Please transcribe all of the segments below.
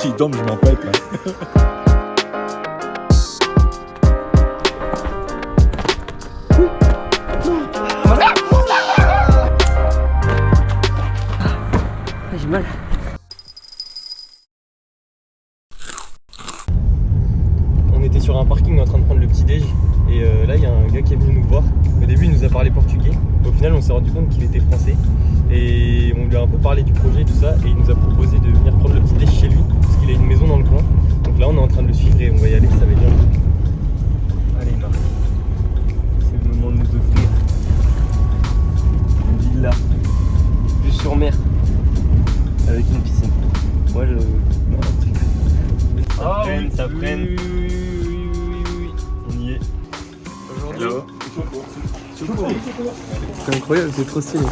Si tombe, je m'en pète là. J'ai mal. On était sur un parking en train de prendre le petit déj et euh, là il y a un gars qui est venu nous voir. Au début il nous a parlé portugais. Au final on s'est rendu compte qu'il était français et on lui a un peu parlé du projet et tout ça et il nous a proposé de venir prendre le petit déj chez lui qu'il a une maison dans le coin. Donc là on est en train de le suivre et on va y aller, ça va être bien. Allez Marc, c'est le moment de nous offrir une villa, vue sur mer, avec une piscine. Moi je... Non, ça Ah freine, oui, ça oui, freine. oui, oui, oui, oui, oui. On y est. Aujourd'hui. C'est incroyable, c'est trop stylé.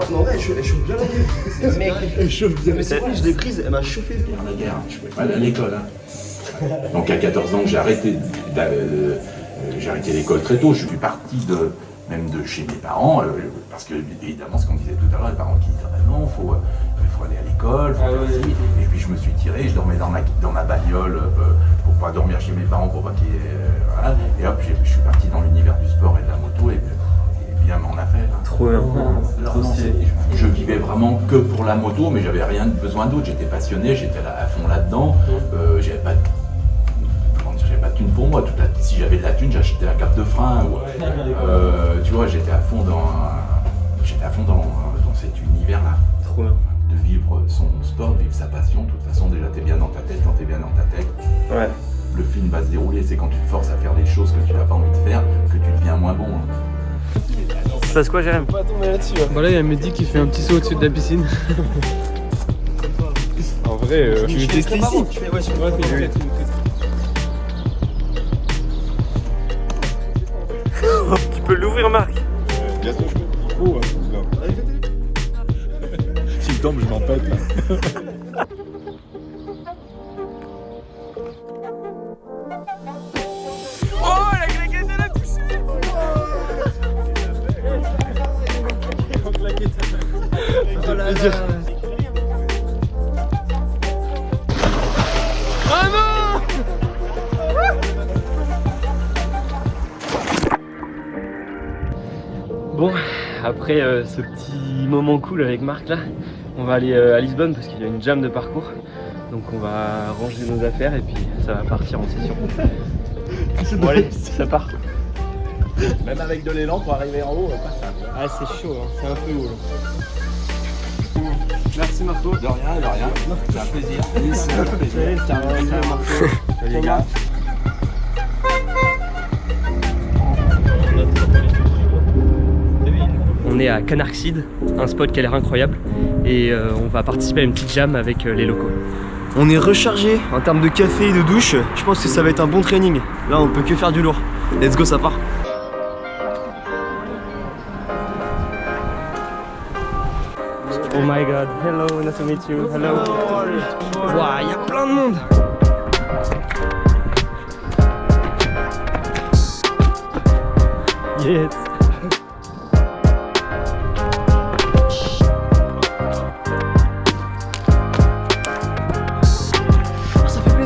Je l'ai pris en ouais, elle chauffe, elle chauffe bien la gueule. Mec, elle chauffe bien. Mais c'est quoi, je l'ai prise, elle m'a chauffé le la guerre, je pouvais pas aller à l'école. hein. Donc à 14 ans, j'ai arrêté, d'a- euh, j'ai arrêté l'école très tôt. Je suis parti de, même de chez mes parents, euh, parce que évidemment, ce qu'on disait tout à l'heure, les parents qui disaient ah non, faut, il faut aller à l'école, faut faire ci. Et puis je me suis tiré, je dormais dans ma, dans ma bagnole euh, pour pas dormir chez mes parents, pour pas qu'ils. euh, voilà. Et hop, je suis parti dans l'univers du sport et de la moto, et, et bien m'en a fait. hein. Trop bien. Je, je vivais vraiment que pour la moto, mais j'avais rien besoin d'autre. J'étais passionné, j'étais à fond là-dedans. Euh, j'avais pas, de- comment dire, j'avais pas de thune pour moi. Toute la- si j'avais de la thune, j'achetais un cap de frein. ou, euh, tu vois, j'étais à fond dans, j'étais à fond dans, dans cet univers-là. Trop bien. De vivre son sport, de vivre sa passion. De toute façon, déjà, t'es bien dans ta tête. Quand t'es bien dans ta tête, Ouais. le film va se dérouler. C'est quand tu te forces à faire des choses que tu n'as pas envie de faire que tu deviens moins bon. Hein. Ça se passe quoi, Jérém Pas tomber là-dessus. Voilà, il y a Mehdi qui fait un petit saut au-dessus de la piscine. En vrai, euh, Tu veux tester ici Tu fais, ouais, sur le Tu peux l'ouvrir, Marc bientôt je peux. Il faut, hein, S'il tombe, je m'en pète Bon, après euh, ce petit moment cool avec Marc là, on va aller euh, à Lisbonne parce qu'il y a une jam de parcours. Donc on va ranger nos affaires et puis ça va partir en session. Bon allez, ça part. Même avec de l'élan pour arriver en haut, pas ça. Ah c'est chaud, hein, c'est un peu haut là. Merci Marco. De rien, de rien. C'est un plaisir. C'est un plaisir. Salut les gars. On est à Canarxide, un spot qui a l'air incroyable et euh, on va participer à une petite jam avec euh, les locaux. On est rechargé en termes de café et de douche. Je pense que ça va être un bon training. Là, on peut que faire du lourd. Let's go, ça part. Oh my god, hello, nice to meet you, hello. Waouh, il y a plein de monde. Yes.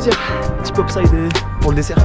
Plaisir. Petit pop side pour le dessert.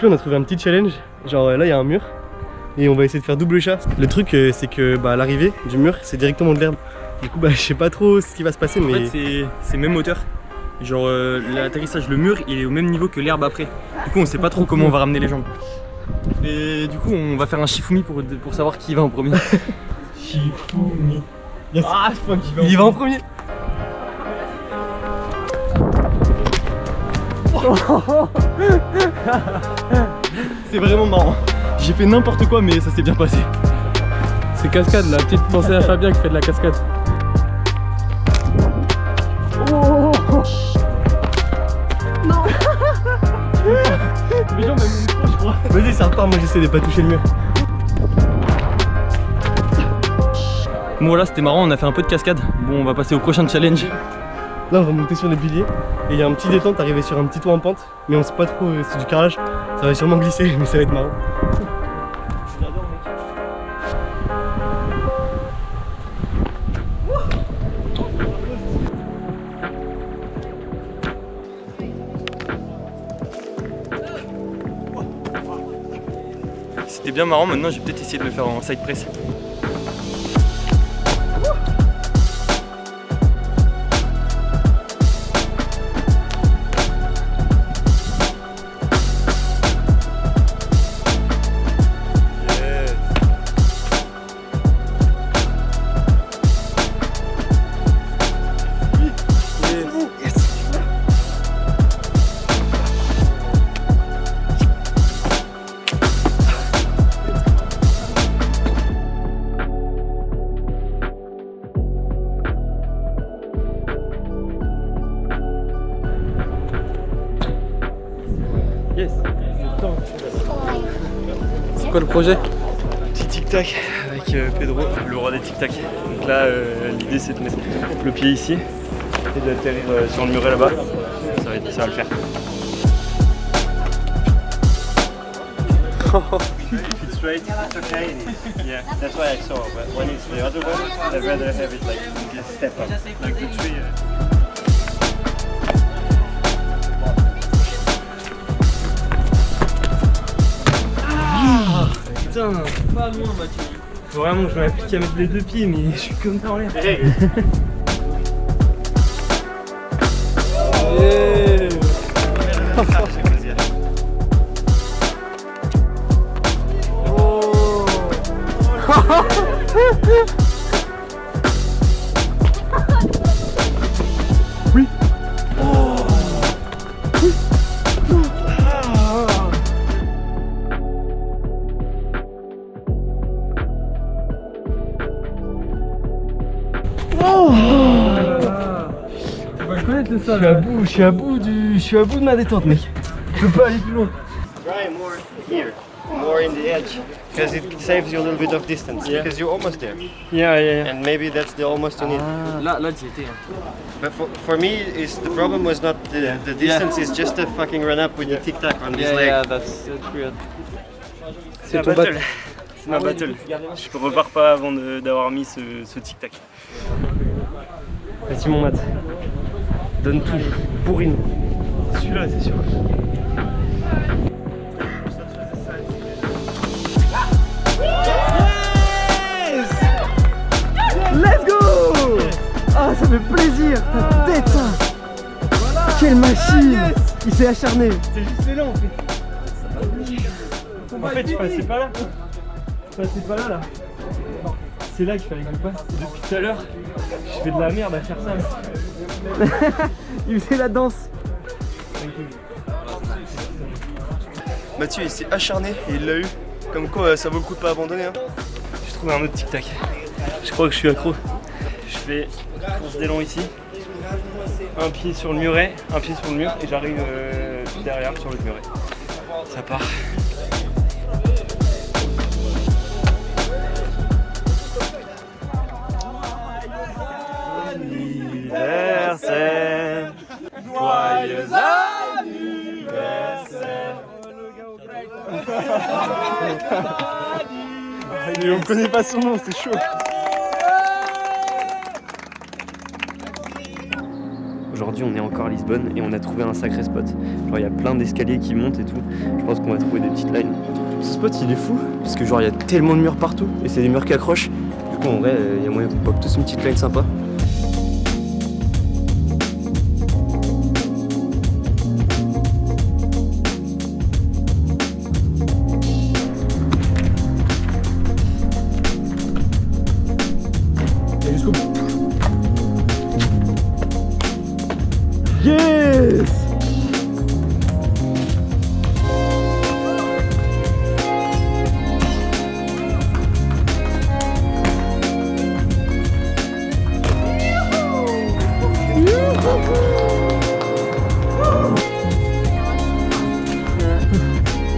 Avec lui, on a trouvé un petit challenge. Genre là, il y a un mur. et on va essayer de faire double chat. Le truc euh, c'est que bah, à l'arrivée du mur c'est directement de l'herbe. Du coup bah je sais pas trop ce qui va se passer En mais fait, c'est- c'est même hauteur. Genre, euh, l'atterrissage, le mur, il est au même niveau que l'herbe après. Du coup, on sait pas trop comment on va ramener les jambes. Et du coup, on va faire un Shifumi pour, pour savoir qui va en premier. Shifumi. Yes. Ah, je crois qu'il va en il va en premier. C'est vraiment marrant. J'ai fait n'importe quoi, mais ça s'est bien passé. C'est cascade là, petite pensée à Fabien qui fait de la cascade. M'ont trop, je crois. Vas-y ça repart, moi j'essaie de pas toucher le mur. Bon, voilà, c'était marrant, on a fait un peu de cascade. Bon, on va passer au prochain challenge. Là on va monter sur les piliers et il y a un petit détente, arrivé sur un petit toit en pente, mais on sait pas trop, euh, c'est du carrelage, ça va sûrement glisser mais ça va être marrant. C'était bien marrant, maintenant, je vais peut-être essayer de le faire en side press. Yes C'est quoi le projet Petit tic-tac avec euh, Pedro, le roi des tic-tac. Donc là, euh, l'idée c'est de mettre le pied ici et d'atterrir euh, sur le muret là-bas. Ça va, être- ça va le faire. it's straight, it's okay. Yeah, that's why I saw. But when it's the other one, I'd rather have it like step up, like the tree. Putain, pas loin Mathieu. Faut vraiment que je m'applique à mettre les deux pieds, mais je suis comme ça en l'air. Je suis à bout, je suis à bout du. Je suis à bout de ma détente mec. Je peux pas aller plus loin. Try more here, more in the edge, because it saves you a little bit of distance. Because you're almost there, Yeah, yeah, yeah. and maybe that's the almost you need. Là, là tu étais. But for, for me, is the problem was not the, the distance, it's just to fucking run up with the tic tac on this leg. that's, that's weird. C'est ton battle. bat. C'est ma battle. Je repars pas avant de- d'avoir mis ce, ce tic-tac. Vas-y mon mat. Donne tout. Bourrine. Celui-là, c'est sûr. Let's go Ah ça fait plaisir Ta tête ça Quelle machine Il s'est acharné C'est juste là en fait. En fait, je passais pas là. Je passais pas là là. C'est là qu'il fallait que je passe. Et Depuis tout à l'heure, je fais de la merde à faire ça. Il faisait la danse Mathieu il s'est acharné et il l'a eu. Comme quoi euh, ça vaut le coup de pas abandonner hein. J'ai trouvé un autre tic-tac. Je crois que je suis accro. Je fais course d'élan ici. Un pied sur le muret, un pied sur le mur et j'arrive euh, derrière sur le muret. Ça part. On connaît pas son nom, c'est chaud Aujourd'hui, on est encore à Lisbonne et on a trouvé un sacré spot. Genre, il y a plein d'escaliers qui montent et tout. Je pense qu'on va trouver des petites lines. Ce spot il est fou parce que genre il y a tellement de murs partout et c'est des murs qui accrochent. Du coup en vrai euh, il y a moyen qu'on pop tous une petite line sympa. Jusqu'au bout. Yes.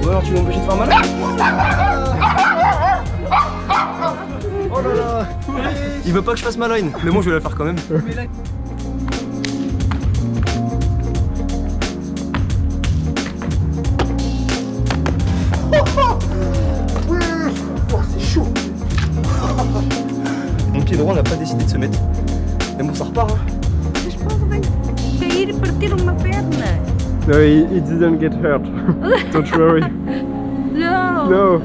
Ou alors tu veux m'empêcher de faire mal Oh là là Il veut pas que je fasse ma line, mais bon je vais la faire quand même. c'est chaud Mon pied droit n'a pas décidé de se mettre. Mais bon ça repart hein. No, he, he didn't get hurt. Don't worry. Não! No.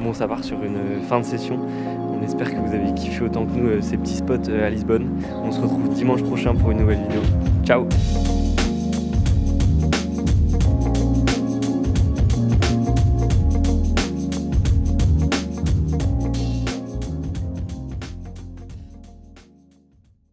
Bon, ça part sur une fin de session. On espère que vous avez kiffé autant que nous euh, ces petits spots euh, à Lisbonne. On se retrouve dimanche prochain pour une nouvelle vidéo. Ciao